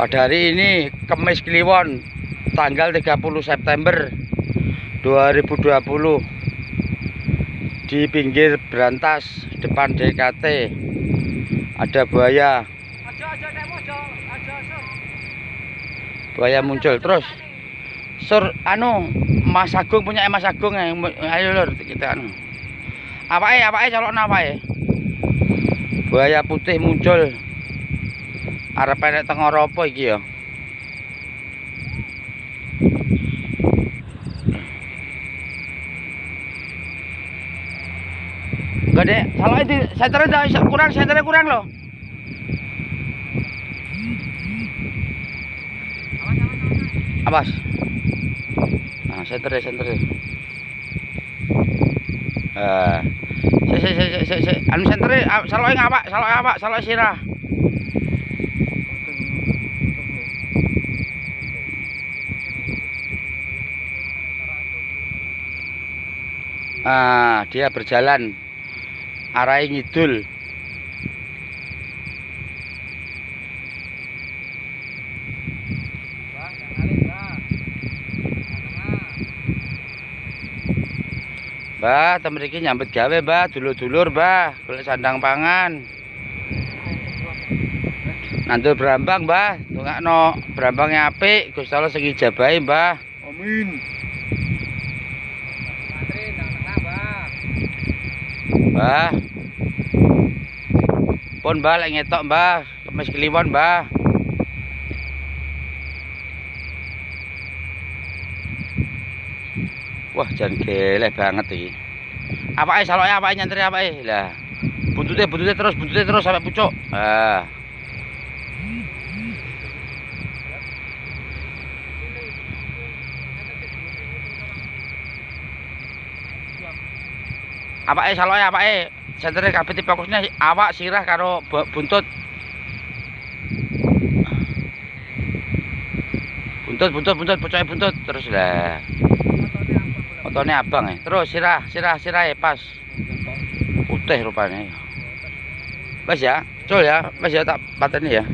Pada hari ini Kemis Kliwon tanggal 30 September 2020 di pinggir Berantas depan DKT ada buaya. Buaya muncul terus. sur anu Mas Agung punya Mas Agung ya ayo lur kita anu. Apa ya apa ya calon apa ya buaya putih muncul arep enek tengah apa iki ya Gak deh, salah itu senternya dah kurang, senternya kurang loh. Awas. Nah, center ya, center ya. Eh, si si si si si, anu center ya, salah ngapa? Salah apa? Salah sirah. Ah, dia berjalan arah ngidul. Mbah, temen iki nyambet gawe, Mbah, dulur-dulur, Mbah, golek sandang pangan. Nandur berambang, Mbah, tungakno berambangnya apik, Gusti Allah sing ijabahi, Mbah. Amin. Mbah. Pun Mbah lek ngetok, Mbah, kemis kliwon, Mbah. Wah, jan geleh banget iki. Apake saloke apake nyantri apake? Lah. Buntute buntute terus buntute terus sampai pucuk. Ah. Apake saloke apake? Sentere kabeh fokusnya awak, sirah karo bu- buntut. Buntut, buntut, buntut, pucuke buntut terus lah. Otone abang ya. Terus sirah, sirah, sirah ya pas. Putih rupanya. Mas ya, col ya, mas ya tak pateni ya.